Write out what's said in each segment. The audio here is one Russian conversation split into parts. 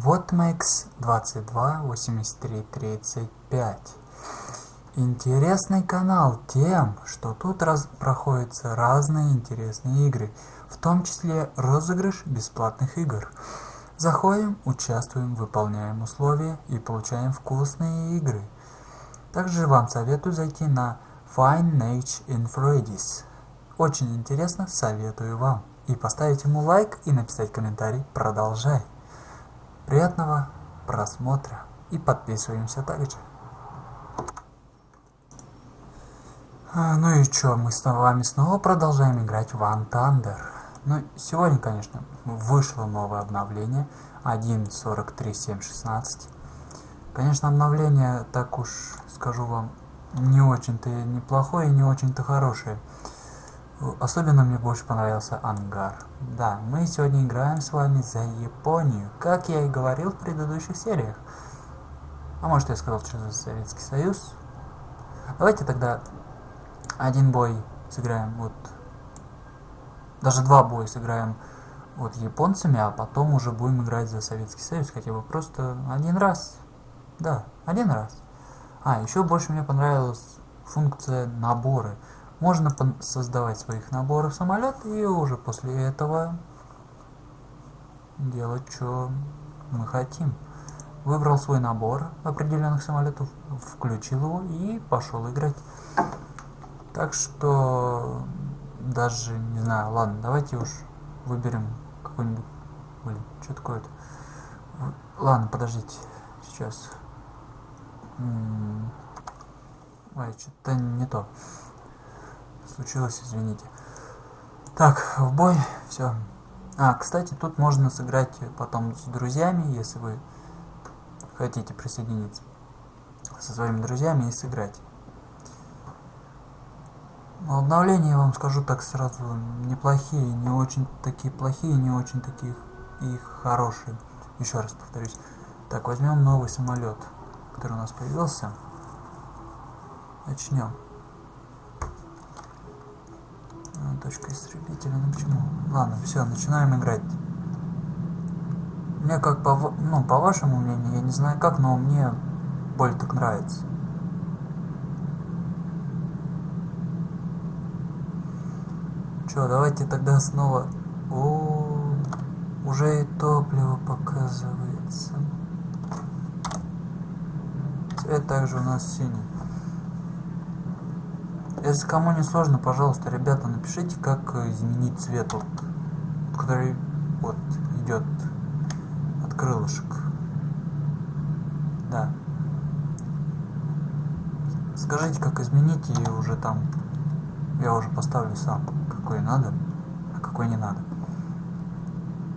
Вот Макс 22 83 35. Интересный канал тем, что тут раз проходятся разные интересные игры, в том числе розыгрыш бесплатных игр. Заходим, участвуем, выполняем условия и получаем вкусные игры. Также вам советую зайти на Fine Niche in Freddy's. Очень интересно, советую вам. И поставить ему лайк и написать комментарий «Продолжай». Приятного просмотра и подписываемся также. А, ну и чё, мы с вами снова продолжаем играть в Thunder. Ну, сегодня, конечно, вышло новое обновление 1.43.7.16. Конечно, обновление, так уж скажу вам, не очень-то неплохое и не очень-то хорошее. Особенно мне больше понравился ангар. Да, мы сегодня играем с вами за Японию, как я и говорил в предыдущих сериях. А может я сказал, что за Советский Союз? Давайте тогда один бой сыграем вот... Даже два боя сыграем вот японцами, а потом уже будем играть за Советский Союз хотя бы просто один раз. Да, один раз. А, еще больше мне понравилась функция наборы. Можно создавать своих наборов самолет и уже после этого делать, что мы хотим. Выбрал свой набор определенных самолетов, включил его и пошел играть. Так что даже не знаю, ладно, давайте уж выберем какой-нибудь. Блин, что такое-то? Ладно, подождите, сейчас. Ой, что-то не то случилось, извините. Так, в бой, все. А, кстати, тут можно сыграть потом с друзьями, если вы хотите присоединиться со своими друзьями и сыграть. Но обновления, я вам скажу так сразу, неплохие, не очень такие плохие, не очень такие и хорошие. Еще раз повторюсь. Так, возьмем новый самолет, который у нас появился. Начнем. Точка истребителя, ну почему? Ладно, все, начинаем играть. Мне как по, ну, по вашему мнению, я не знаю как, но мне более так нравится. Че, давайте тогда снова... О, уже и топливо показывается. Цвет также у нас синий. Если кому не сложно, пожалуйста, ребята, напишите, как изменить цвет, вот, который вот идет от крылышек. Да. Скажите, как изменить, и уже там я уже поставлю сам, какой надо, а какой не надо.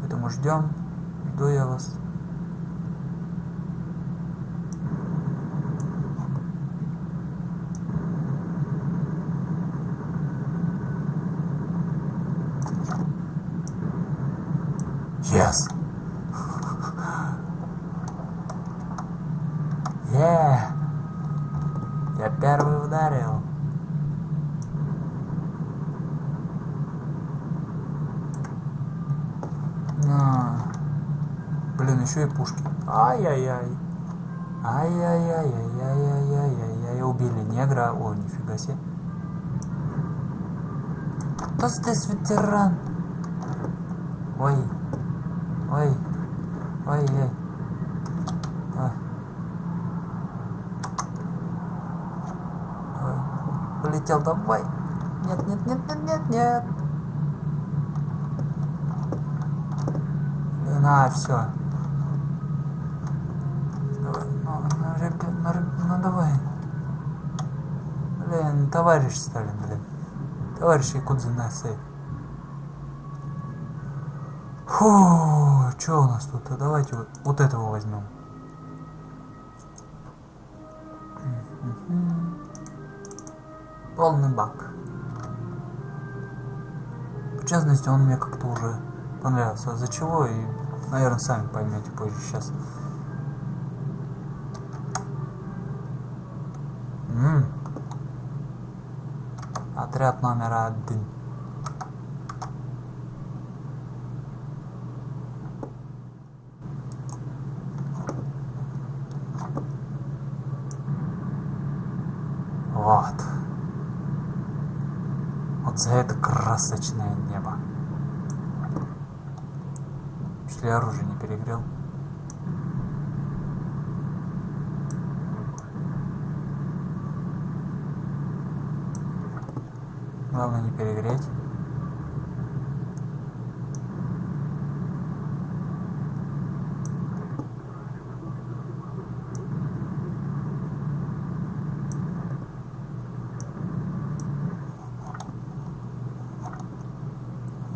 Поэтому ждем, жду я вас. Yes. Yeah. Я первый ударил. А. Блин, еще и пушки. Ай-яй-яй. Ай-яй-яй-яй-яй-яй-яй-яй. Убили негра. О, нифига себе. Кто здесь ветеран? Ой. Ой, ой, ой. Ой. Ой. Полетел, давай. Нет, нет, нет, нет, нет, нет. На, все. Давай, ну, ну, ребят, ну, ну давай. Блин, товарищ Сталин, блин. Товарищ Якудза на сейф. Фу, что у нас тут? Давайте вот, вот этого возьмем. Полный бак. В частности, он мне как-то уже понравился. А за чего? И, наверное, сами поймете позже сейчас. М -м. Отряд номер один. Вот. Вот за это красочное небо. Если оружие не перегрел. Главное не перегреть.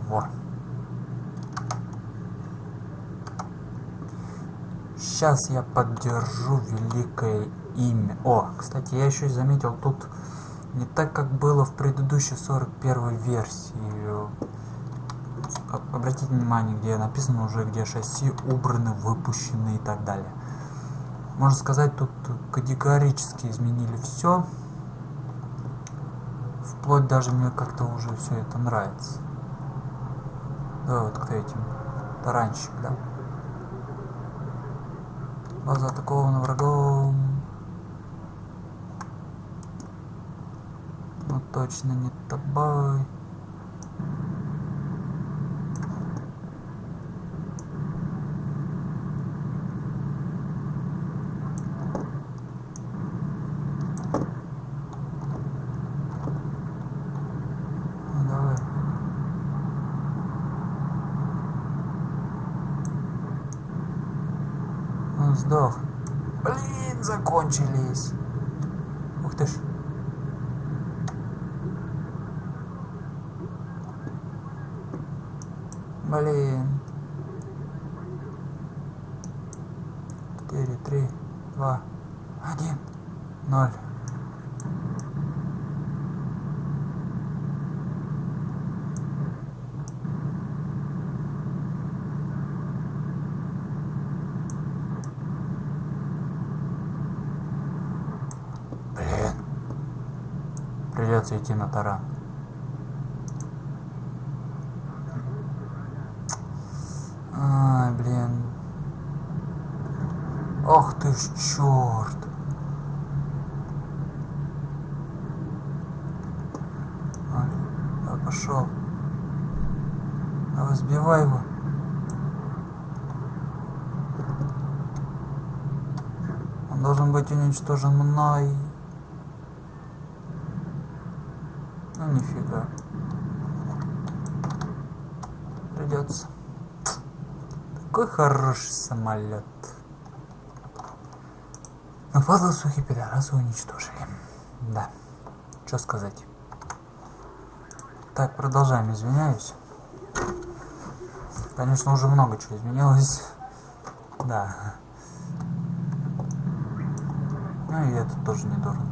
Во. Сейчас я поддержу великое имя. О, кстати, я еще заметил тут не так, как было в предыдущей 41 версии. Обратите внимание, где написано уже, где шасси убраны, выпущены и так далее. Можно сказать, тут категорически изменили все. Вплоть даже мне как-то уже все это нравится. Да, вот к этим. Таранщик, да. База атакована врагом. Но точно не тобой. Ну, давай. Он сдох. Блин, закончились. Ух ты ж. Блин. Четыре, три, два, один, ноль. Блин. Придется идти на таран. Ай, блин. Ох ты ж черт. Давай, пошел. Давай, сбивай его. Он должен быть уничтожен мной. Ну нифига. Придется. Какой хороший самолет. Но падлы сухи пидорасы уничтожили. Да. Что сказать. Так, продолжаем, извиняюсь. Конечно, уже много чего изменилось. Да. Ну и это тоже не дурно.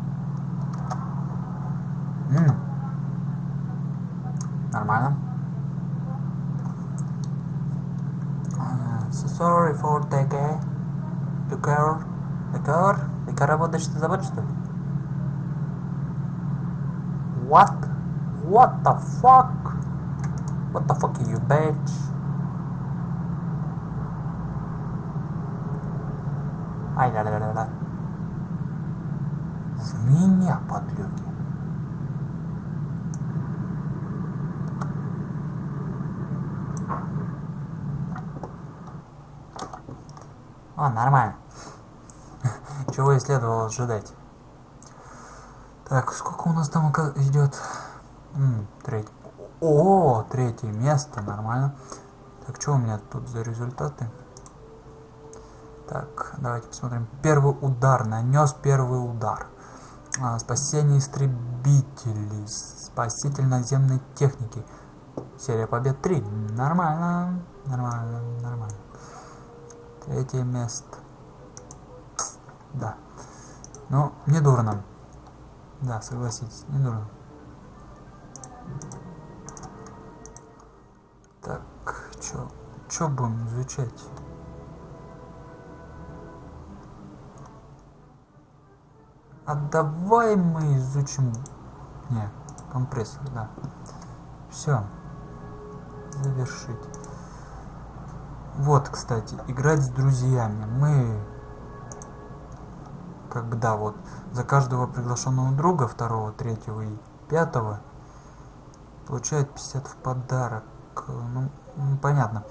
М. Нормально. Uh, so sorry for the gay. The girl. The girl. Girl работаешь, ты забыл, что ли? What? What the fuck? What the fuck you bitch? Ай, да, да, да, да. В меня, подлюки. А, нормально. Чего и следовало ожидать. Так, сколько у нас там идет? М, треть- О, третье место, нормально. Так, что у меня тут за результаты? Так, давайте посмотрим. Первый удар, нанес первый удар. А, спасение истребителей, спаситель наземной техники. Серия побед 3. Нормально, нормально, нормально. Третье место. Да. Ну, не дурно. Да, согласитесь, не дурно. Так, чё, чё будем изучать? А давай мы изучим... Не, компрессор, да. Все. Завершить. Вот, кстати, играть с друзьями. Мы как бы да, вот за каждого приглашенного друга, второго, третьего и пятого, получает 50 в подарок. Ну, понятно.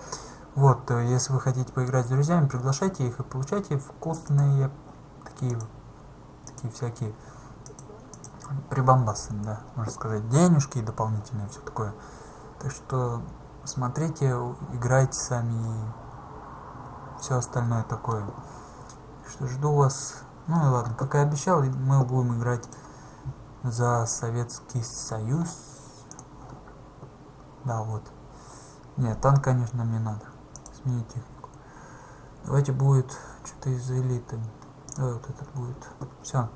Вот, э, если вы хотите поиграть с друзьями, приглашайте их и получайте вкусные такие, такие всякие прибамбасы, да, можно сказать, денежки дополнительные, все такое. Так что смотрите, играйте сами и все остальное такое. Что жду вас. Ну и ладно, как и обещал, мы будем играть за Советский Союз. Да, вот. Нет, танк, конечно, мне надо. Сменить технику. Давайте будет что-то из элиты. Давай вот этот будет. Все.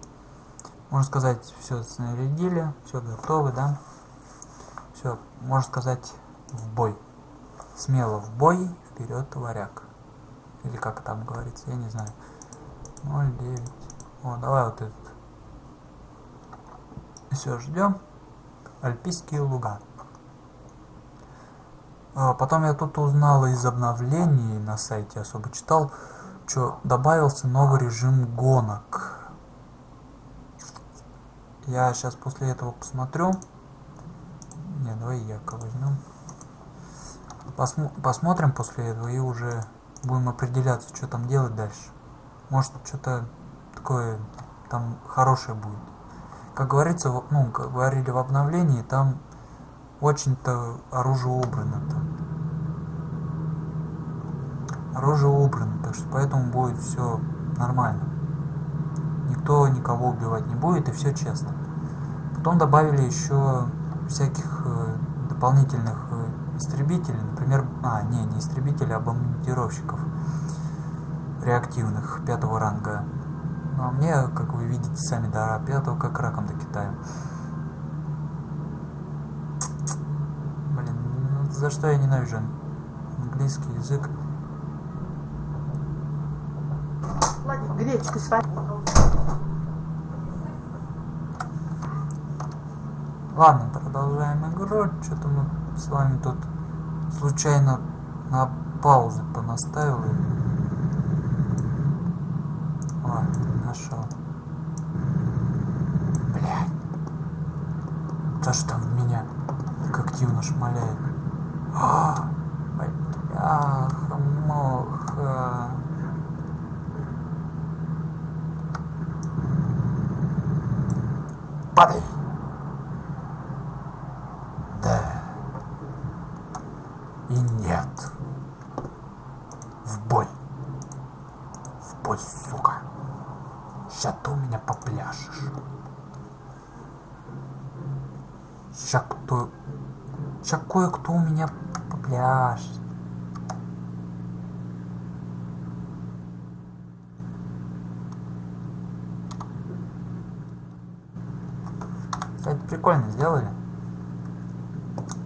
Можно сказать, все снарядили, все готовы, да? Все, можно сказать, в бой. Смело в бой, вперед, варяг. Или как там говорится, я не знаю. 0,9. О, давай вот этот. Все, ждем. Альпийские луга. А, потом я тут узнал из обновлений на сайте, особо читал, что добавился новый режим гонок. Я сейчас после этого посмотрю. Не, давай Яка возьмем. Посмо посмотрим после этого и уже будем определяться, что там делать дальше. Может, что-то такое там хорошее будет. Как говорится, ну, как говорили в обновлении, там очень-то оружие убрано там. Оружие убрано, так что поэтому будет все нормально. Никто никого убивать не будет и все честно. Потом добавили еще всяких э, дополнительных э, истребителей, например, а, не, не истребителей, а бомбардировщиков реактивных пятого ранга. Ну а мне, как вы видите сами, до пятого как раком до Китая. Блин, ну, за что я ненавижу английский язык? Гречку сварить. Ладно, продолжаем игру. Что-то мы с вами тут случайно на паузу понаставили. Ладно, нашел. Блядь. Да что там в меня активно шмаляет. А, бляха, моха. Падай. Да. И нет. В бой. В бой, сука. Сейчас ты у меня попляшешь. Сейчас кто... Сейчас кое-кто у меня попляшет. Кстати, прикольно сделали.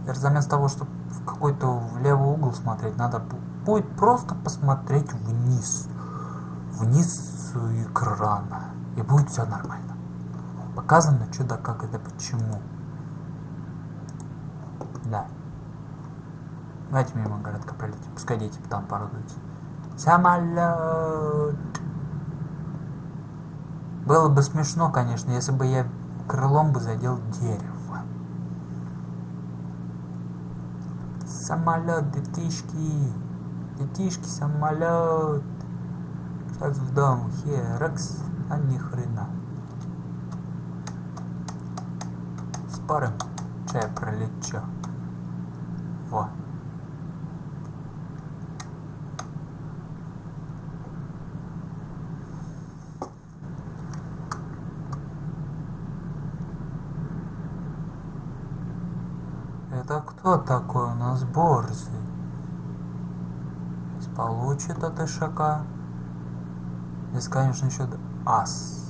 Заместо того, чтобы в какой-то в левый угол смотреть, надо будет просто посмотреть вниз. Вниз экрана. И будет все нормально. Показано, что да как это почему. Да. Давайте мимо городка пролетим. Пускай дети там порадуются. Самолет. Было бы смешно, конечно, если бы я крылом бы задел дерево. Самолет, детишки. Детишки, самолет. Сейчас в дом. Херекс. А ни хрена. Спорим, чай пролечу. Во. Это кто такой у нас борзый? Сейчас получит от ишака. Здесь, конечно, еще ас.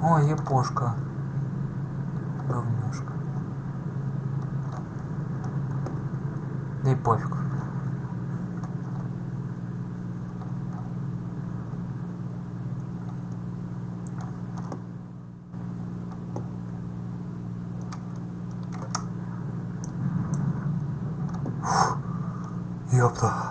О, епошка. Говнюшка. Да и пофиг. Ёпта.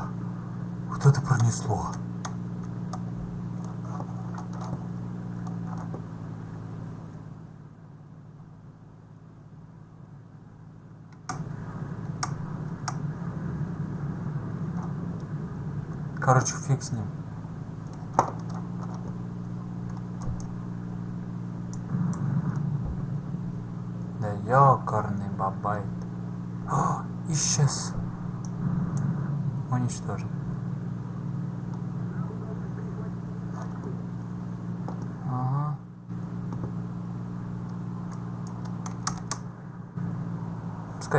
Да ёкарный бабай. О, исчез. Уничтожен. Ага.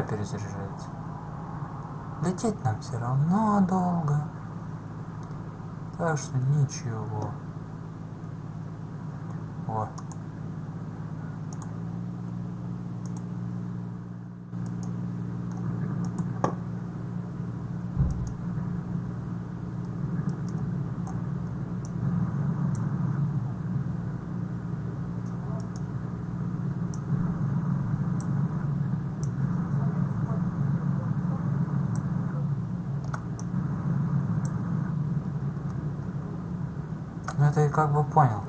Перезаряжается. Лететь нам все равно долго. Так что ничего. О. Ну это я как бы понял.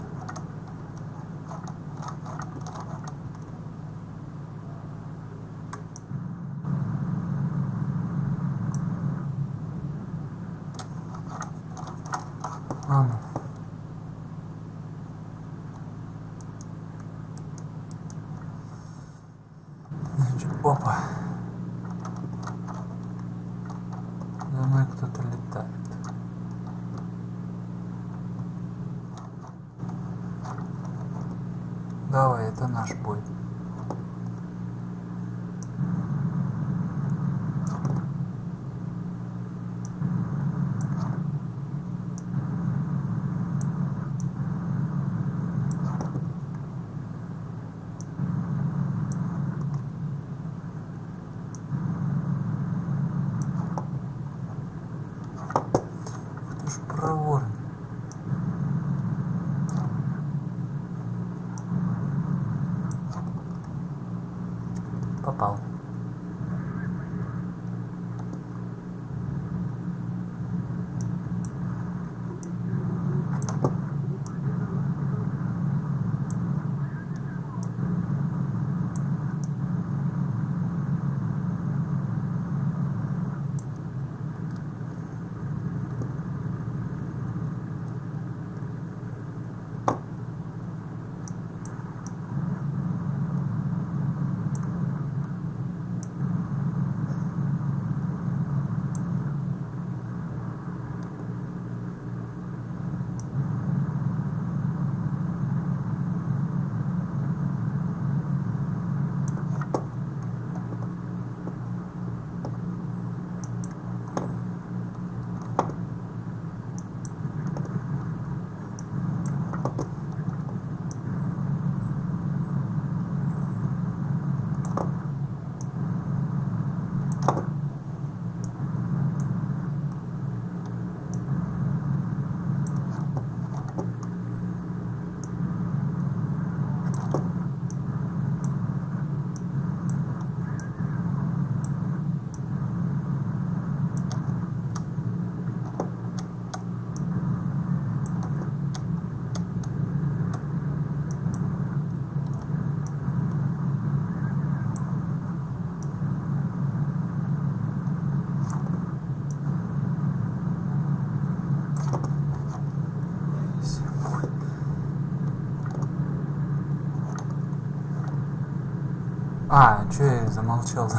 Я замолчал-то?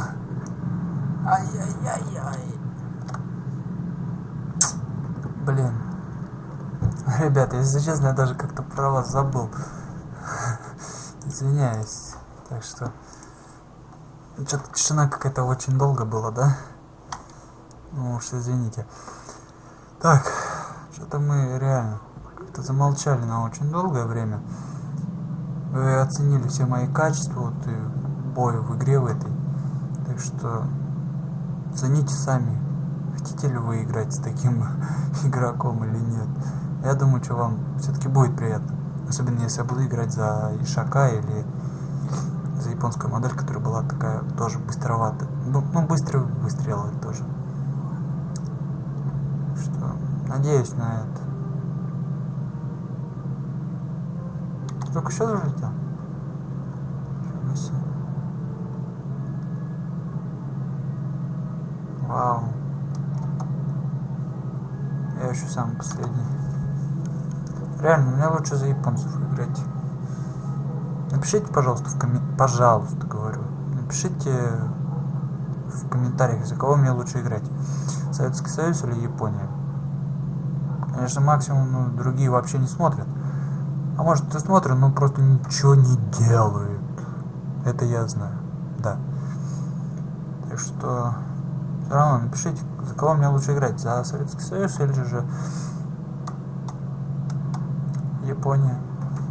Ай-яй-яй-яй. Блин. Ребята, если честно, я даже как-то про вас забыл. Извиняюсь. Так что... Что-то тишина какая-то очень долго была, да? Ну уж извините. Так, что-то мы реально как-то замолчали на очень долгое время. Вы оценили все мои качества, вот и бой в игре в этой. Так что цените сами, хотите ли вы играть с таким игроком или нет. Я думаю, что вам все-таки будет приятно. Особенно если я буду играть за Ишака или за японскую модель, которая была такая тоже быстроватая. Ну, ну быстрый выстрелы тоже. что надеюсь на это. Только сейчас улетел? Нифига себе. Вау. Я еще самый последний. Реально, мне лучше за японцев играть. Напишите, пожалуйста, в коммен... пожалуйста, говорю. Напишите в комментариях, за кого мне лучше играть. Советский Союз или Япония. Конечно, максимум ну, другие вообще не смотрят. А может и смотрят, но просто ничего не делают. Это я знаю. Да. Так что все равно напишите, за кого мне лучше играть. За Советский Союз или же Япония.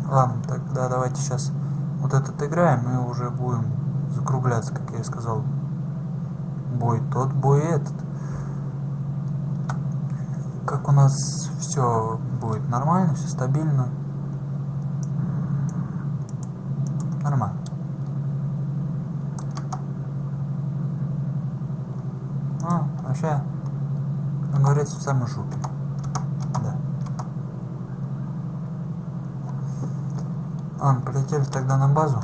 Ладно, тогда давайте сейчас вот этот играем и уже будем закругляться, как я и сказал. Бой тот, бой этот. Как у нас все будет нормально, все стабильно. Нормально. А, вообще, самой жопе. Да. Ладно, полетели тогда на базу.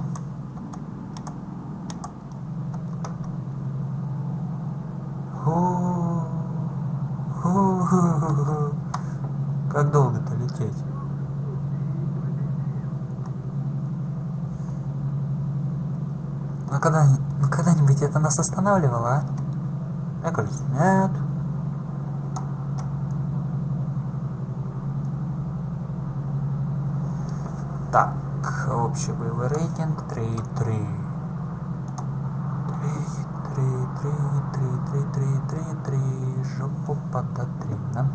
Как долго-то лететь? Ну когда, ну когда-нибудь это нас останавливало, а? Мне кажется, нет. Так, общий боевой рейтинг 3-3. 3, 3, 3, 3, 3, 3, 3, жопу подотри, да?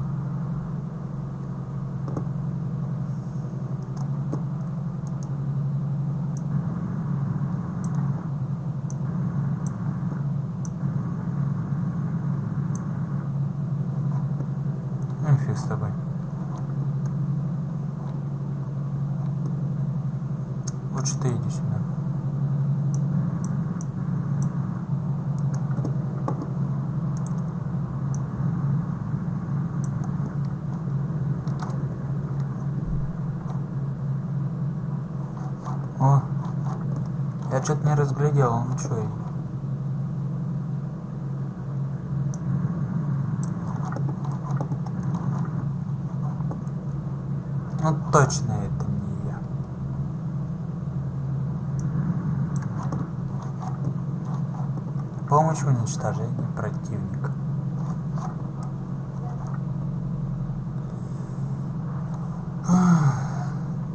Ну фиг с тобой. Лучше ты иди сюда. О, я что-то не разглядел, он что? Ну точно это не я. Помощь в уничтожении противника.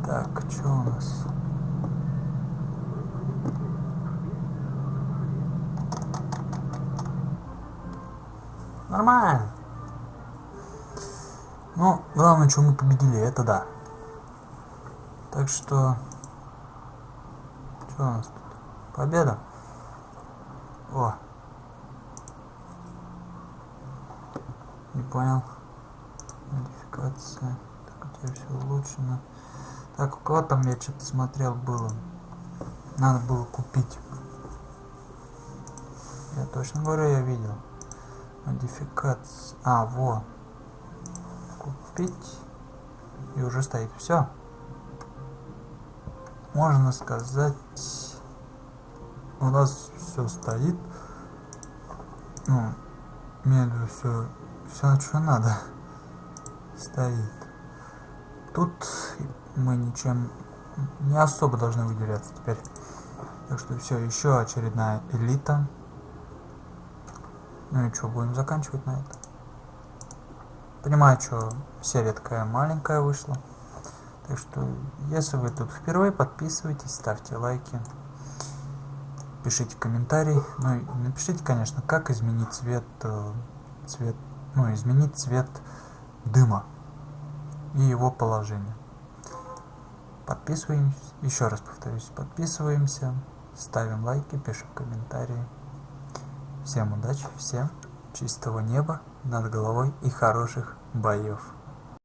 Так, что у нас? Нормально. Ну, главное, что мы победили, это да. Так что... Что у нас тут? Победа? О. Не понял. Модификация. Так, у тебя все улучшено. Так, у кого там я что-то смотрел было? Надо было купить. Я точно говорю, я видел. Модификация. А, во. Купить. И уже стоит. Все. Можно сказать, у нас все стоит. Ну, меду все, все, что надо, стоит. Тут мы ничем не особо должны выделяться теперь. Так что все, еще очередная элита. Ну и что, будем заканчивать на это. Понимаю, что серия такая маленькая вышла. Так что, если вы тут впервые, подписывайтесь, ставьте лайки, пишите комментарии. Ну и напишите, конечно, как изменить цвет, э, цвет, ну, изменить цвет дыма и его положение. Подписываемся, еще раз повторюсь, подписываемся, ставим лайки, пишем комментарии. Всем удачи, всем чистого неба над головой и хороших боев.